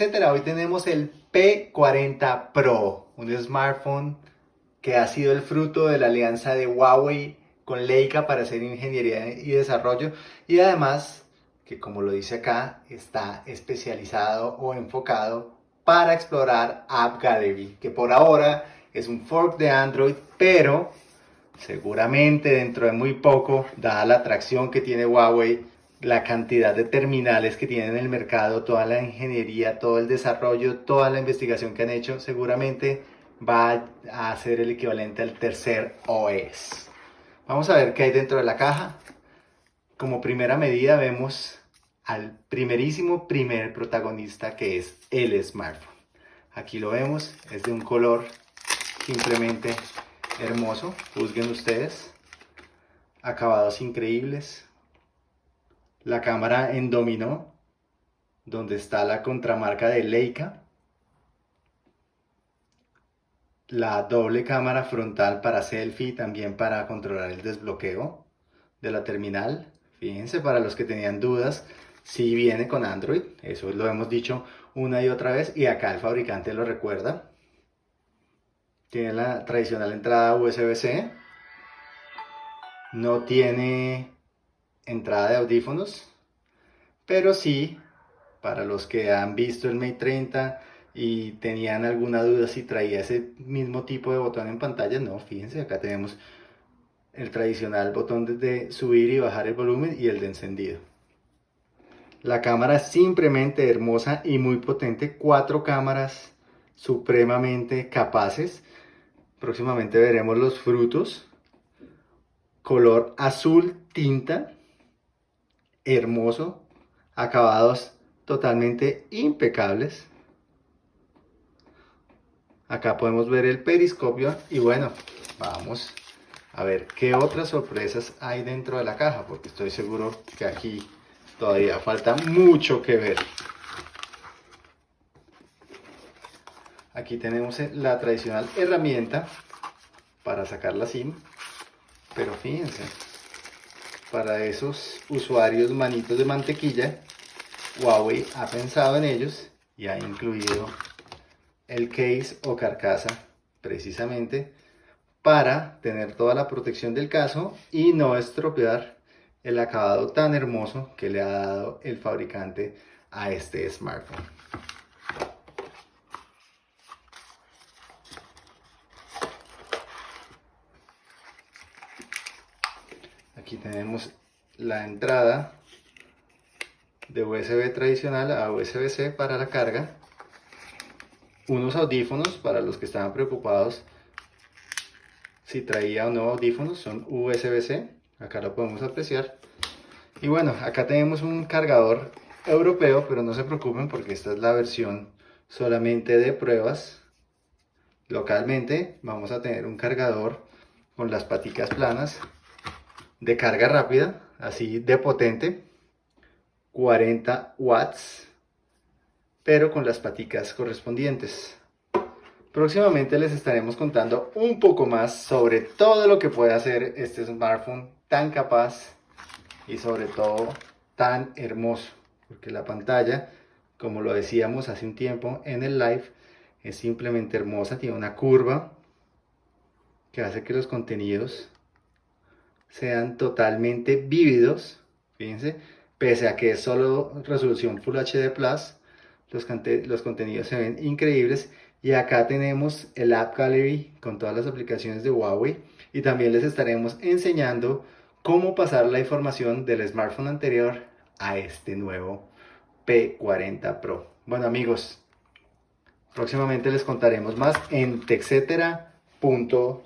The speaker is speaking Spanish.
etcétera. Hoy tenemos el P40 Pro, un smartphone que ha sido el fruto de la alianza de Huawei con Leica para hacer ingeniería y desarrollo y además que como lo dice acá está especializado o enfocado para explorar App Gallery que por ahora es un fork de Android pero seguramente dentro de muy poco dada la atracción que tiene Huawei la cantidad de terminales que tienen en el mercado, toda la ingeniería, todo el desarrollo, toda la investigación que han hecho, seguramente va a ser el equivalente al tercer OS. Vamos a ver qué hay dentro de la caja. Como primera medida vemos al primerísimo primer protagonista que es el smartphone. Aquí lo vemos, es de un color simplemente hermoso, juzguen ustedes. Acabados increíbles, la cámara en dominó, donde está la contramarca de Leica, la doble cámara frontal para selfie también para controlar el desbloqueo de la terminal. Fíjense, para los que tenían dudas, si viene con Android, eso lo hemos dicho una y otra vez y acá el fabricante lo recuerda. Tiene la tradicional entrada USB-C, no tiene entrada de audífonos, pero sí, para los que han visto el Mate 30 y tenían alguna duda si traía ese mismo tipo de botón en pantalla, no, fíjense, acá tenemos el tradicional botón de subir y bajar el volumen y el de encendido. La cámara es simplemente hermosa y muy potente, cuatro cámaras supremamente capaces. Próximamente veremos los frutos. Color azul tinta, hermoso, acabados totalmente impecables. Acá podemos ver el periscopio y bueno, vamos a ver qué otras sorpresas hay dentro de la caja, porque estoy seguro que aquí todavía falta mucho que ver. Aquí tenemos la tradicional herramienta para sacar la SIM, pero fíjense, para esos usuarios manitos de mantequilla, Huawei ha pensado en ellos y ha incluido el case o carcasa precisamente para tener toda la protección del caso y no estropear el acabado tan hermoso que le ha dado el fabricante a este smartphone. Aquí tenemos la entrada de USB tradicional a USB-C para la carga. Unos audífonos para los que estaban preocupados si traía o no audífonos, son USB-C. Acá lo podemos apreciar. Y bueno, acá tenemos un cargador europeo, pero no se preocupen porque esta es la versión solamente de pruebas. Localmente vamos a tener un cargador con las paticas planas de carga rápida, así de potente, 40 watts, pero con las paticas correspondientes. Próximamente les estaremos contando un poco más sobre todo lo que puede hacer este smartphone tan capaz y sobre todo tan hermoso, porque la pantalla, como lo decíamos hace un tiempo en el live, es simplemente hermosa, tiene una curva que hace que los contenidos sean totalmente vívidos, fíjense, pese a que es solo resolución Full HD+, los, los contenidos se ven increíbles y acá tenemos el App Gallery con todas las aplicaciones de Huawei y también les estaremos enseñando cómo pasar la información del smartphone anterior a este nuevo P40 Pro. Bueno amigos, próximamente les contaremos más en texetera.co.